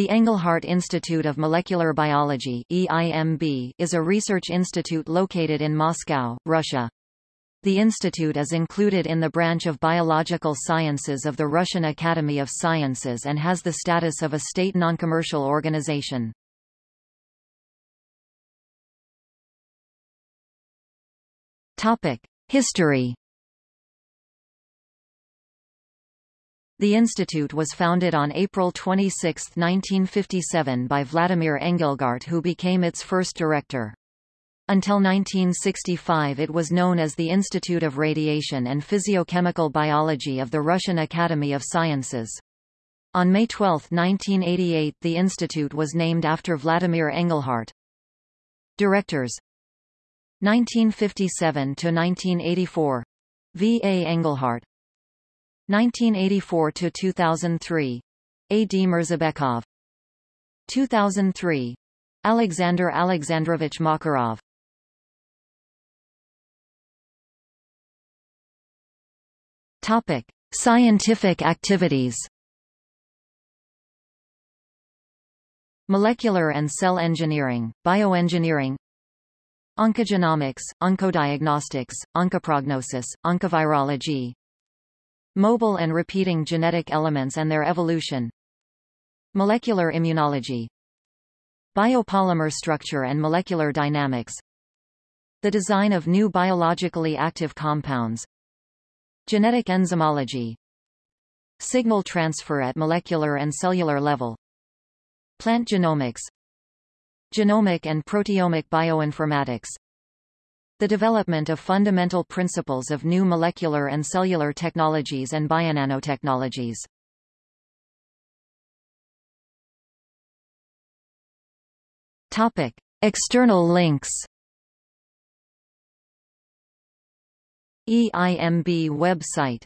The Engelhardt Institute of Molecular Biology EIMB is a research institute located in Moscow, Russia. The institute is included in the branch of biological sciences of the Russian Academy of Sciences and has the status of a state noncommercial organization. History The institute was founded on April 26, 1957 by Vladimir Engelgart who became its first director. Until 1965 it was known as the Institute of Radiation and Physiochemical Biology of the Russian Academy of Sciences. On May 12, 1988 the institute was named after Vladimir Engelhardt. Directors 1957–1984 V. A. Engelhardt 1984 to 2003 A. D. Mirzabekov. 2003 Alexander Alexandrovich Makarov. Topic Scientific activities. Molecular and cell engineering, bioengineering. Oncogenomics, oncodiagnostics, oncoprognosis, oncovirology, Mobile and repeating genetic elements and their evolution. Molecular immunology. Biopolymer structure and molecular dynamics. The design of new biologically active compounds. Genetic enzymology. Signal transfer at molecular and cellular level. Plant genomics. Genomic and proteomic bioinformatics the development of fundamental principles of new molecular and cellular technologies and bionanotechnologies. Topic: External links. EIMB website